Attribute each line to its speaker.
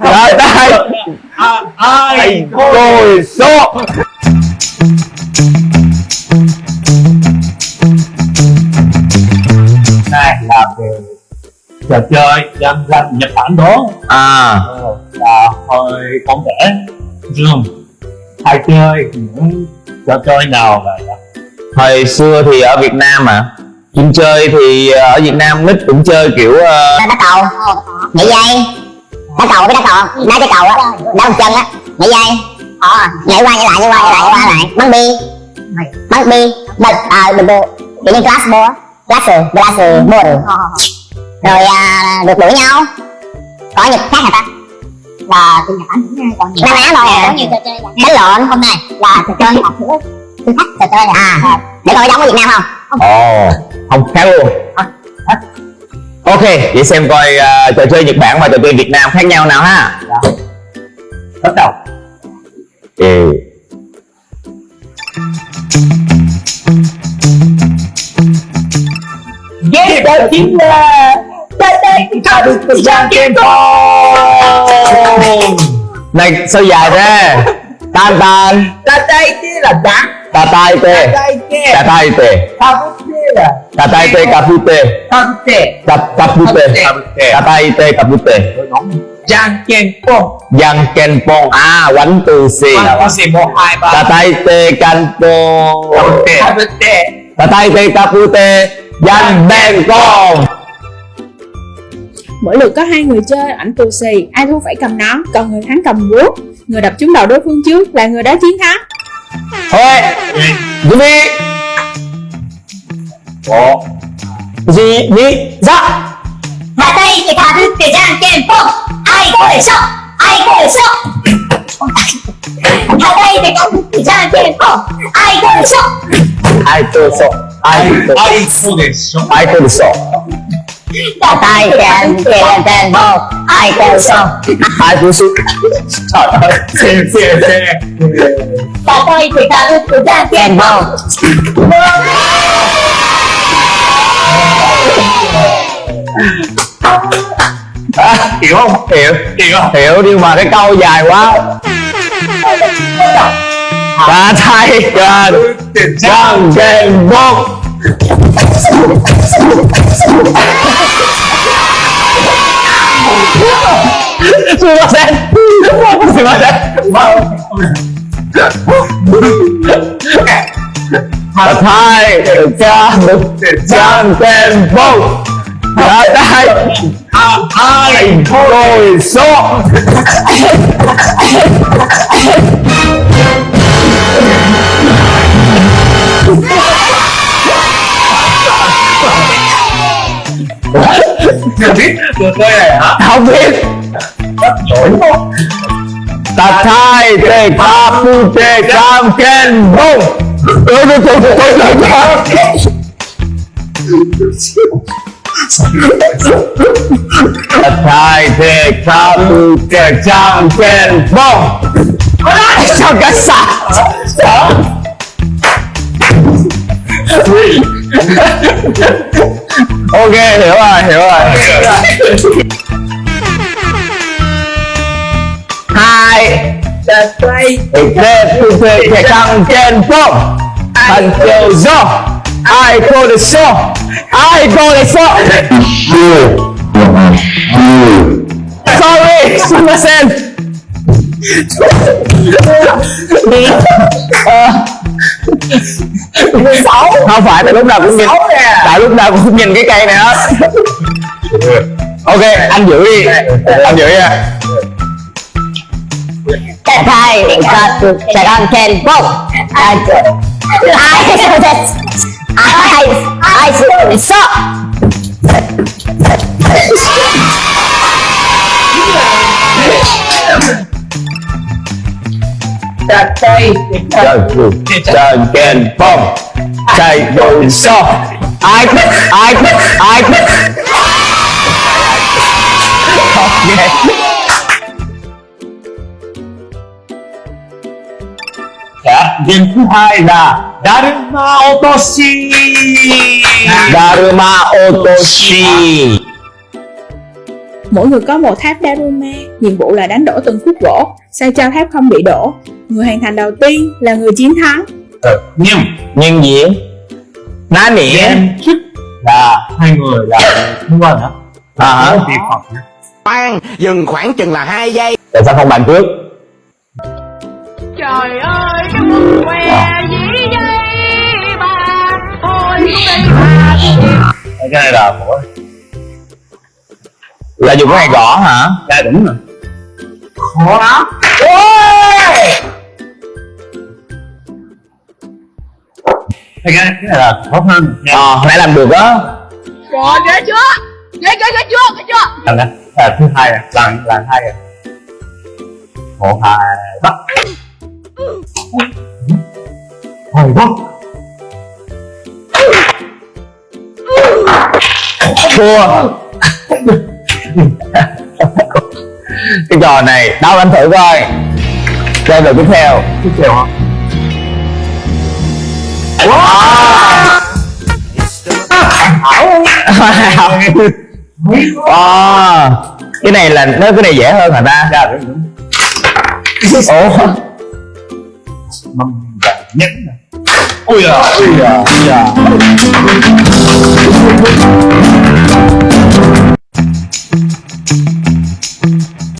Speaker 1: Dạ, dạ,
Speaker 2: dạ. Là đây
Speaker 1: à, Ai? Côi số
Speaker 2: Này là về trò chơi dân dân Nhật Bản đó.
Speaker 1: À.
Speaker 2: Ờ, là hồi con trẻ Dương Hay chơi những trò chơi nào là
Speaker 1: Hồi xưa thì ở Việt Nam à chúng chơi thì ờ, ở Việt Nam nít cũng chơi kiểu uh...
Speaker 3: Đá cầu Nhảy dây đá cầu với đá cầu đá cái cầu á đá một chân á. Nhảy dây nhảy qua nhảy lại nhảy qua nhảy lại nhảy qua lại. Bắn bi. Bắn bi. Bật à được bộ kiểu như glass ball á. Glass glass ball rồi à, được đuổi nhau. Có nhật khác hả ta? Là trên Nhật Bản còn nhiều na ná thôi à nhiều trò chơi đánh lộn. Hôm nay là trò chơi học thử. Thử thách trò chơi à để coi giống ở Việt Nam không?
Speaker 1: Ồ Không khác luôn Ok, vậy xem coi ờ, trò chơi Nhật Bản và trò chơi Việt Nam khác nhau nào ha
Speaker 2: bắt đầu
Speaker 1: Ừ.
Speaker 2: Ghét đó chính là Ta ta ta được thời gian game
Speaker 1: Này sao dài thế Tan tan
Speaker 2: Ta tay kia là đá
Speaker 1: Ta tay tê
Speaker 2: tay kia
Speaker 1: Ta tay tê
Speaker 2: Ta
Speaker 1: Ta tay tê cà phu tê.
Speaker 2: Ta bút kia
Speaker 1: Ta ta phu tê. Ta tay tê. Cà phu tê.
Speaker 2: Giang ken phong
Speaker 1: Yang ken pong. À quánh từ xì
Speaker 2: Ba có gì một hai ba.
Speaker 1: Ta tay tê can pong
Speaker 2: Ta bút kia
Speaker 1: Ta tay tê. Cà phu tê. Yang ben pong.
Speaker 4: Mỗi lượt có hai người chơi ảnh tù xì, ai thua phải cầm nón, còn người thắng cầm búa. Người đập trúng đầu đối phương trước là người đó chiến thắng.
Speaker 1: Thôi Chuẩn bị
Speaker 2: お。
Speaker 1: じ、に、ざ。
Speaker 3: またいてかぶってじゃんけんぽん。あいこでしょ。あいこでしょ。またい
Speaker 1: てかぶって
Speaker 2: じゃんけん
Speaker 1: ぽん。あ
Speaker 3: いこでしょ。あいこでし
Speaker 1: ょ。あいこで
Speaker 2: しょ。あ
Speaker 3: いこでしょ。叩いてん
Speaker 5: けんけんぽん
Speaker 3: あいこでしょ。あ
Speaker 1: いこでしょ。先生
Speaker 5: 叩いてかぶってじゃんけんぽん。
Speaker 1: À,
Speaker 2: hiểu không?
Speaker 1: Hiểu.
Speaker 2: Hiểu không
Speaker 1: Hiểu nhưng mà cái câu dài quá. Ta thay. Gần Răng kèn bông Sumimasen Sumimasen Ta thay. Gần Răng kèn bông Ta thay Ai ngồi số
Speaker 2: chưa biết trò chơi này hả
Speaker 1: Không biết
Speaker 2: quá
Speaker 1: Ta thay tê ca pu tê cam ken bông Ơ tôi tôi tôi tôi tôi Ta thay tê ca pu tê cam ken bông. Sao cái sạc Ok hiểu rồi hiểu rồi. Hai.
Speaker 2: Ta tay
Speaker 1: Tê pu tê tê cam ken bông. Thành kiều do Ai cô được số Ai cô được số Sorry, sumimasen Ờ, Không phải, tại lúc nào cũng nhìn Tại lúc nào cũng nhìn cái cây này hết Ok, anh giữ đi Anh giữ nha
Speaker 3: Hạ tay thì thả đứt cái giang ken phong ai ai ai ai có thể sợ
Speaker 2: ta tay
Speaker 1: Trần Trần Ken Phong Chạy đồn so Ai Ai Ai Ok
Speaker 2: Dạ, game thứ hai là Dharma Otoshi.
Speaker 1: Daruma Otoshi.
Speaker 4: Mỗi người có một tháp Daruma, nhiệm vụ là đánh đổ từng khúc gỗ, sao cho tháp không bị đổ. Người hoàn thành đầu tiên là người chiến thắng.
Speaker 2: nhưng
Speaker 1: nhưng gì ná nỉ.
Speaker 2: Em chức là hai người là liên quan đó
Speaker 1: À hả?
Speaker 6: khoan dừng khoảng chừng là hai giây.
Speaker 1: Tại sao không bàn trước?
Speaker 5: Trời ơi cái quần què
Speaker 2: cái này là của
Speaker 1: là dùng cái này gõ hả?
Speaker 2: Gia đình rồi. Khó lắm. Cái này là khó hơn. Nha
Speaker 1: ờ hồi nãy làm được á.
Speaker 5: Rồi ghê chưa? Ghê ghê ghê chưa? Ghê chưa?
Speaker 2: Lần đó là thứ hai rồi lần lần hai rồi một hai bắt. Hồi bắt
Speaker 1: thua cái trò này đâu anh thử coi. Chơi lượt tiếp theo.
Speaker 2: Tiếp theo hả?
Speaker 1: Wow. cái này là nó cái này dễ hơn hả ta?
Speaker 2: Ra đúng
Speaker 1: ủa?
Speaker 2: Nhất nè. Ui à ui à ui à